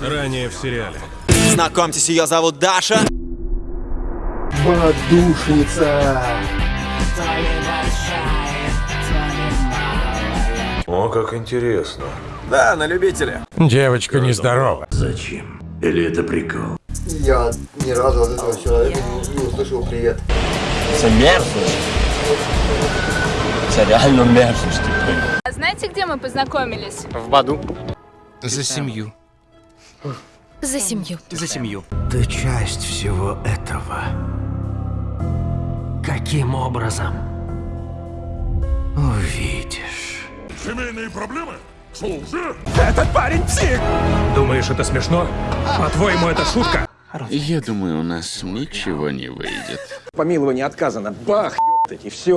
Ранее в сериале. Знакомьтесь, ее зовут Даша. Подушница. О, как интересно. Да, на любителя. Девочка нездорова. Зачем? Или это прикол? Я ни разу от этого человека не, не услышал привет. Це мерзость. Це реально мерзость. А знаете, где мы познакомились? В Баду. За семью. За семью. За семью. Ты часть всего этого. Каким образом? Увидишь. Думаешь, это смешно? По-твоему, это шутка? Я думаю, у нас ничего не выйдет. Помилование отказано. Бах, ёптать, и все.